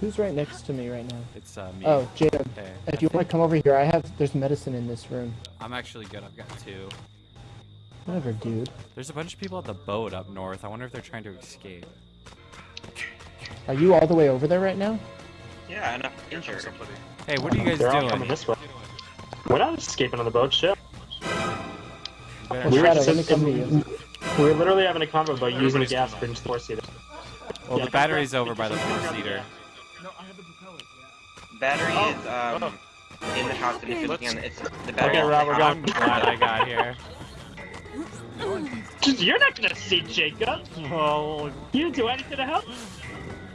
Who's right next to me right now? It's uh, me. Oh, Jacob. Hey. If you want to come over here, I have. There's medicine in this room. I'm actually good. I've got two. Whatever, dude. There's a bunch of people at the boat up north. I wonder if they're trying to escape. Are you all the way over there right now? Yeah, and I'm injured. Hey, what are you guys They're all doing? coming this way. We're not escaping on the boat, ship. Well, We were not- Shadow, just let me come to you. we were literally having a convo about using the gas for four seater. well, yeah, the battery's over by the four-seater. Battery Oh, is um in the house and it's looking on it's the battery. Okay, Rob, we're I'm going. glad I got here. You're not gonna see Jacob. Well, You do anything to help.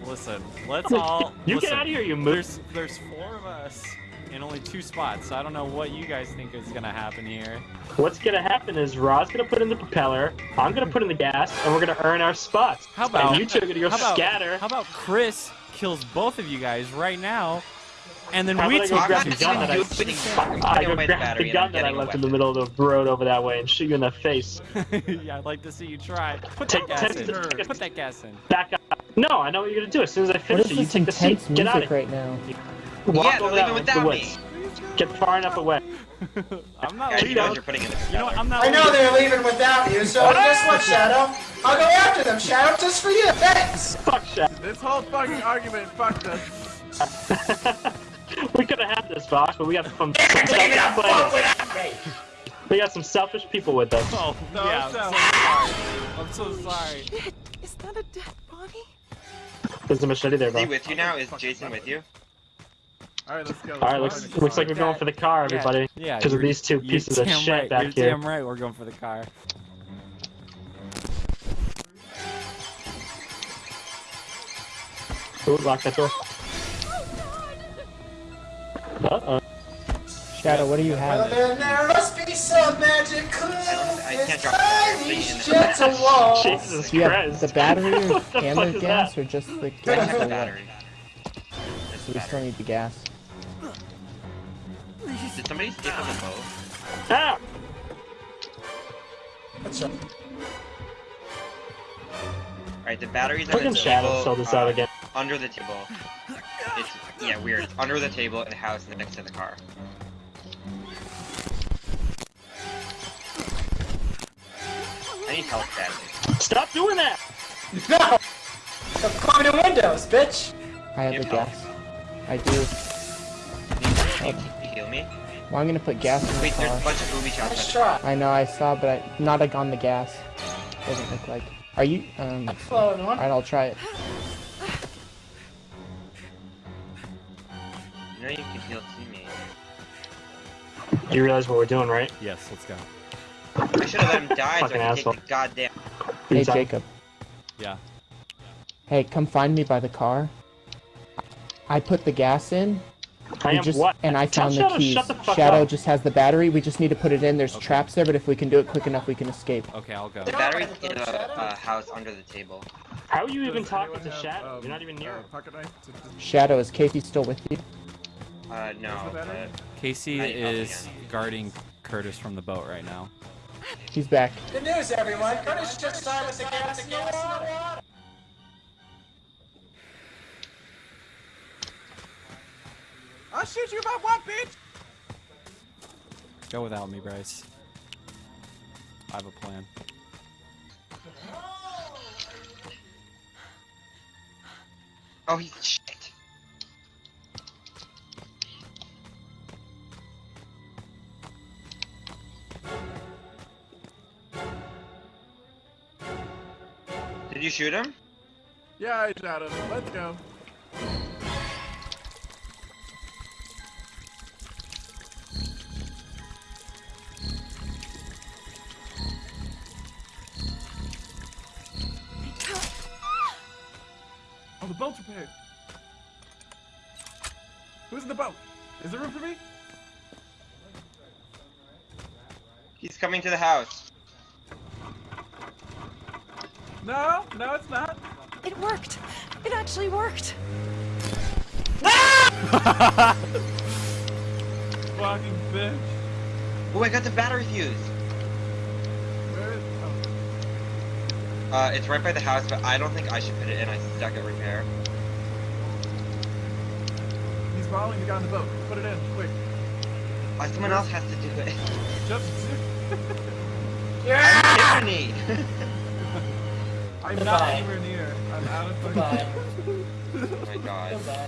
listen. Let's all. You listen, get out of here, you moose. There's there's four of us in only two spots. So I don't know what you guys think is gonna happen here. What's gonna happen is Rod's gonna put in the propeller, I'm gonna put in the gas, and we're gonna earn our spots. How about and you two are gonna go how about, scatter? How about Chris kills both of you guys right now, and then we I take go grab I'm the not gun that I- even putting, I go grab the gun that I left in the middle of the road over that way and shoot you in the face. yeah, I'd like to see you try. Put that gas in. Put that gas in. Back up. No, I know what you're gonna do. As soon as I finish it, you take the seat. Get out music of right now? Walk Yeah, over they're that leaving way to the without woods. me. Get far enough away. I'm not Guys, you leaving. guys are putting in You know what? I'm not I know leaving. they're leaving without you, so guess what, Shadow? I'll go after them, Shadow, just for you. Thanks. Fuck shit. This whole fucking argument fucked us. we could have had this, Fox, but we got some, some Leave it up, selfish fuck players. without. We got some selfish people with us. Oh, No, yeah, I'm so- so sorry. I'm so sorry. Shit, is that a dead body? There's a machete there, Is he with you now? Is Jason with you? Alright, let's go. Alright, looks, looks like we're going for the car, everybody. Yeah, Because of you're- these two pieces of shit right. back You're here. damn right. We're going for the car. Ooh, lock that door. Uh-oh. Shadow, what do you Well, have? then there must be some magic clue I can't inside drop the these thing in the- gentle walls. Jesus Do you have the battery or What the fuck gas that? or just the I gas? have or the battery. So we still need the gas. Did somebody escape on the boat? Ah! What's up? Alright, the battery's on Fucking the Shadow table. sold this uh, out again. Under the table. It's yeah, weird. It's under the table in the house next to the car. I need help badly. Stop doing that! No! Stop climbing in windows, bitch! I have You the gas. I do. Can you, can you heal me? Well, I'm gonna put gas in the Wait, there's a car. bunch of booby shots. Nice at the try. I know, I saw, but I not like on the gas. Doesn't look like. Are you? Um. Hello, everyone. Alright, I'll try it. You know you can heal teammates. You realize what we're doing, right? Yes, let's go. I should have let him die so Fucking I could asshole. take the goddamn. Hey, Inside. Jacob. Yeah. Hey, come find me by the car. I put the gas in. I am just, what? And I Tell found the Shadow, keys. shut the fuck Shadow up. just has the battery. We just need to put it in. There's Okay. traps there, but if we can do it quick enough, we can escape. Okay, I'll go. The battery's in a uh, house under the table. How are you even talking to have, Shadow? um, You're not even near uh, him. pocket knife to- to- Shadow, is Casey still with you? Uh, no. Where's the battery? but- Casey I need help is guarding Curtis from the boat right now. He's back. Good news, everyone. Curtis just started with the shoot you if I want, bitch! Go without me, Bryce. I have a plan. Oh, he's shit. Did you shoot him? Yeah, I shot him. Let's go. The boat's repaired. Who's in the boat? Is there room for me? He's coming to the house. No, no, it's not. It worked. It actually worked. Fucking bitch. Oh, I got the battery fuse. Where is? Oh. Uh, it's right by the house, but I don't think I should put it in. I stuck at repair. He's following the guy on the boat. Put it in, quick. Uh, someone else has to do it. Just. Yeah! I'm I'm Goodbye. not anywhere near. I'm out of fucking. Goodbye. oh my god. Goodbye.